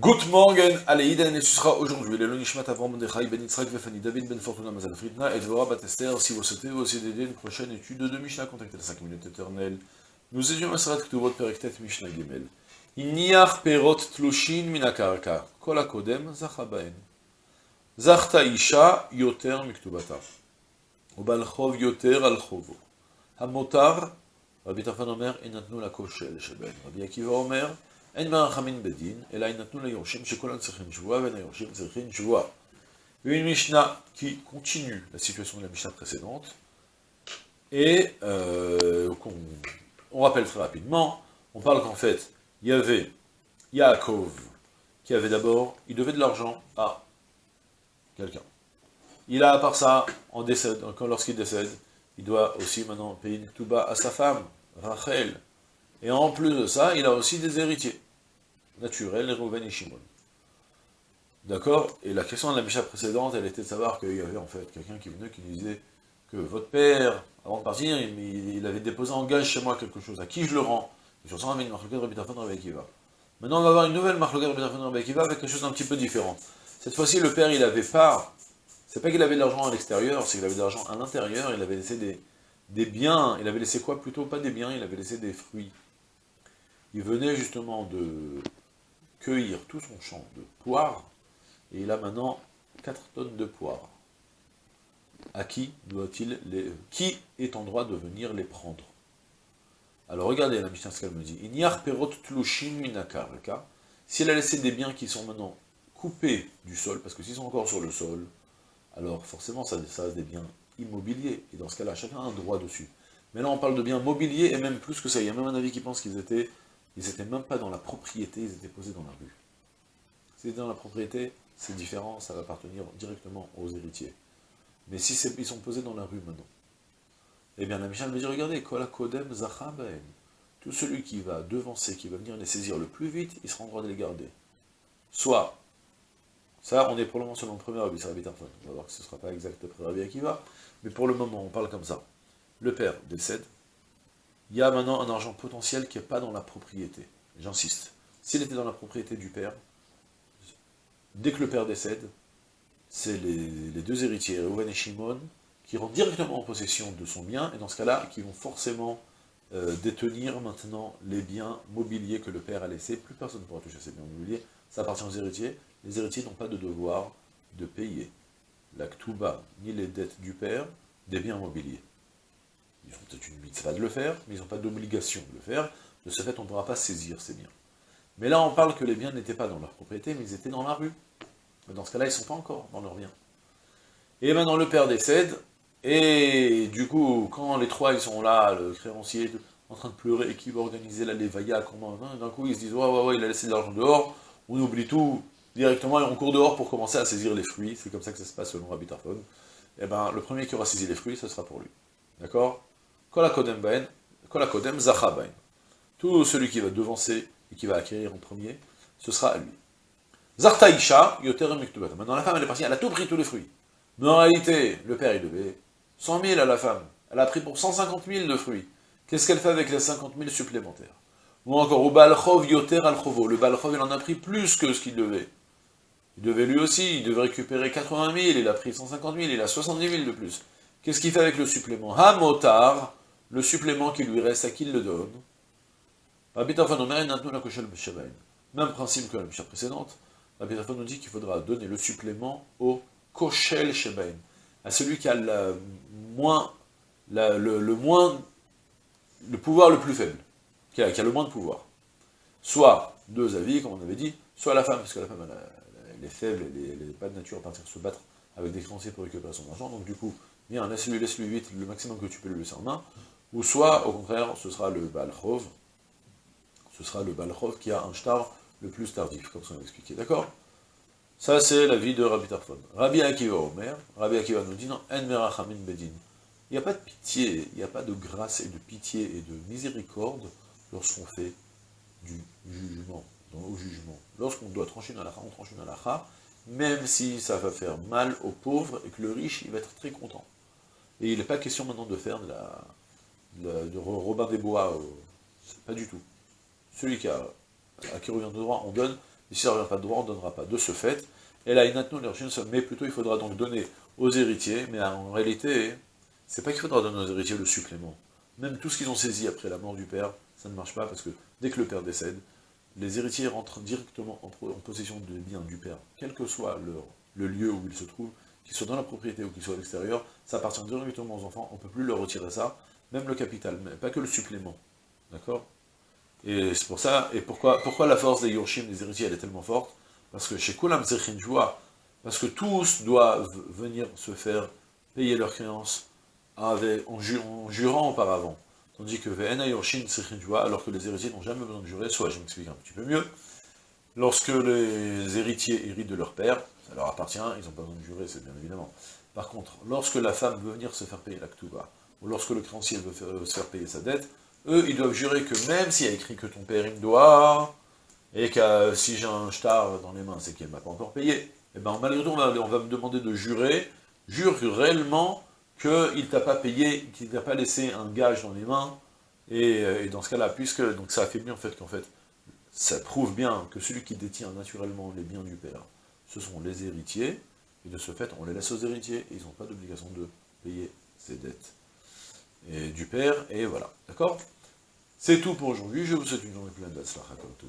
Good morning, Iden, et ce sera aujourd'hui, le Nishmat Avram Mordechai Ben Yitzhak Vefani David Ben Fortuna Mazal Fritna et Dvorah Batester, si vous souhaitez aussi d'aider une prochaine étude de Mishnah, contactez la 5 minutes éternelles. Nous étions à Sarat Ktuvot Perektet Mishnah Gimel. Inyach Perot Tlushin Minakarka, Kol Akodem Zachabaen. Zachta Isha Yoter Miktubata. Ubal Chov Yoter Al Chovo. Hamotar, Rabbi Tarfan Omer, Enatnu la Koshel Sheben. Rabbi Akiva Omer, אין מרחמין בדין, אלא יינתנו ליורשים שכולם צריכים שבועה, ואין היורשים צריכים שבועה. Une Mishnah qui continue la situation de la Mishnah précédente, et euh, on, on, rappelle très rapidement, on parle qu'en fait, il y avait Yaakov, qui avait d'abord, il devait de l'argent à quelqu'un. Il a, à part ça, en décède, lorsqu'il décède, il doit aussi maintenant payer une tuba à sa femme, Rachel. Et en plus de ça, il a aussi des héritiers naturels, Reuven et Shimon. D'accord? Et la question de la Misha précédente, elle était de savoir qu'il y avait en fait quelqu'un qui venait qui disait que votre père, avant de partir, il, avait déposé en gage chez moi quelque chose. À qui je le rends? Et sur ça, on avait une de. Maintenant, on va avoir une nouvelle marque de avec quelque chose d'un petit peu différent. Cette fois-ci, le père, il avait pas... C'est pas qu'il avait de l'argent à l'extérieur, c'est qu'il avait de l'argent à l'intérieur, il avait laissé des, des biens, il avait laissé quoi? Plutôt pas des biens, il avait laissé des fruits. Il venait justement de cueillir tout son champ de poires, et il a maintenant 4 tonnes de poires. À qui doit-il les... Qui est en droit de venir les prendre? Alors regardez la Mishnah ce qu'elle me dit. perot minakarka. S'il a laissé des biens qui sont maintenant coupés du sol, parce que s'ils sont encore sur le sol, alors forcément ça, ça a des biens immobiliers, et dans ce cas-là, chacun a un droit dessus. Mais là on parle de biens mobiliers, et même plus que ça, il y a même un avis qui pense qu'ils étaient ils n'étaient même pas dans la propriété, ils étaient posés dans la rue. Si dans la propriété, c'est différent, ça va appartenir directement aux héritiers. Mais si ils sont posés dans la rue maintenant, eh bien la Michel me dit, regardez, Kodem tout celui qui va devancer, qui va venir les saisir le plus vite, il sera en droit de les garder. Soit, ça on est pour le moment selon le premier Rabbi, on va voir que ce ne sera pas exact après Rabbi Akiva, mais pour le moment on parle comme ça. Le père décède, il y a maintenant un argent potentiel qui n'est pas dans la propriété. J'insiste. S'il était dans la propriété du père, dès que le père décède, c'est les, deux héritiers, Reuven et Shimon, qui rentrent directement en possession de son bien, et dans ce cas-là, qui vont forcément euh, détenir maintenant les biens mobiliers que le père a laissés. Plus personne ne pourra toucher ces biens mobiliers, ça appartient aux héritiers. Les héritiers n'ont pas de devoir de payer la ktuba, ni les dettes du père, des biens mobiliers. Ils ont peut-être une mitzvah de le faire, mais ils n'ont pas d'obligation de le faire. De ce fait, on ne pourra pas saisir ces biens. Mais là, on parle que les biens n'étaient pas dans leur propriété, mais ils étaient dans la rue. Mais dans ce cas-là, ils ne sont pas encore dans leurs biens. Et maintenant, le père décède, et du coup, quand les trois, ils sont là, le créancier, en train de pleurer, et qui va organiser la lévaïa, comment, d'un coup, ils se disent, ouais, ouais, ouais, il a laissé de l'argent dehors, on oublie tout, directement, et on court dehors pour commencer à saisir les fruits, c'est comme ça que ça se passe selon Rabbi Tarfon. Et eh ben, le premier qui aura saisi les fruits, ce sera pour lui. D'accord? Tout celui qui va devancer et qui va acquérir en premier, ce sera à lui. Zartaïcha, Maintenant la femme elle est partie, elle a tout pris tous les fruits. Mais en réalité, le père il devait 100 000 à la femme. Elle a pris pour 150 000 de fruits. Qu'est-ce qu'elle fait avec les 50 000 supplémentaires? Ou encore, au Balchov yoter al Le Balchov il en a pris plus que ce qu'il devait. Il devait lui aussi, il devait récupérer 80 000, il a pris 150 000, il a 70 000 de plus. Qu'est-ce qu'il fait avec le supplément? Hamotar, le supplément qui lui reste, à qui il le donne. Même principe que la Mishnah précédente, Rabbi nous dit qu'il faudra donner le supplément au Koshel Shebain, à celui qui a le, moins, le, moins, le pouvoir le plus faible, qui a, le moins de pouvoir. Soit deux avis, comme on avait dit, soit la femme, parce que la femme elle, est faible, elle n'est pas de nature à partir se battre avec des créanciers pour récupérer son argent, donc du coup, bien, laisse-lui laisse -lui vite le maximum que tu peux lui laisser en main, ou soit, au contraire, ce sera le Balchov, ce sera le Balchov qui a un shtar le plus tardif, comme ça on expliqué, d'accord? Ça, c'est la vie de Rabbi Tarfon. Rabbi Akiva Omer, Rabbi Akiva nous dit, non, En Merachamin Bedin. Il n'y a pas de pitié, il n'y a pas de grâce et de pitié et de miséricorde lorsqu'on fait du jugement, au jugement. Lorsqu'on doit trancher une halakha, on tranche une halakha, même si ça va faire mal aux pauvres et que le riche, il va être très content. Et il n'est pas question maintenant de faire de la, de Robin des Bois, euh, pas du tout. Celui qui a, à qui revient de droit, on donne, et si ça ne revient pas de droit, on ne donnera pas. De ce fait, et là, mais plutôt il faudra donc donner aux héritiers, mais en réalité, c'est pas qu'il faudra donner aux héritiers le supplément. Même tout ce qu'ils ont saisi après la mort du père, ça ne marche pas, parce que dès que le père décède, les héritiers rentrent directement en, possession des biens du père, quel que soit le lieu où ils se trouvent, qu'ils soient dans la propriété ou qu'ils soient à l'extérieur, ça appartient directement aux enfants, on ne peut plus leur retirer ça, même le capital, pas que le supplément. D'accord? Et c'est pour ça, et pourquoi, la force des Yorshim, des héritiers, elle est tellement forte? Parce que chez Kulam Joie, parce que tous doivent venir se faire payer leurs créances en, jurant auparavant. Tandis que Ve'ena Yorshim Joie, alors que les héritiers n'ont jamais besoin de jurer, soit je m'explique un petit peu mieux, lorsque les héritiers héritent de leur père, ça leur appartient, ils n'ont pas besoin de jurer, c'est bien évidemment. Par contre, lorsque la femme veut venir se faire payer la ktuba, ou lorsque le créancier veut, se faire payer sa dette, eux, ils doivent jurer que même s'il y a écrit que ton père il me doit, et que si j'ai un star dans les mains, c'est qu'il ne m'a pas encore payé, et eh bien malgré tout, on va, me demander de jurer, jure réellement qu'il t'a pas payé, qu'il t'a pas laissé un gage dans les mains, et, euh, dans ce cas-là, puisque donc ça affaiblit en fait qu'en fait, ça prouve bien que celui qui détient naturellement les biens du père, ce sont les héritiers, et de ce fait, on les laisse aux héritiers, ils n'ont pas d'obligation de payer ces dettes et du père, et voilà, d'accord? C'est tout pour aujourd'hui, je vous souhaite une journée pleine d'Atzlacha comme tout,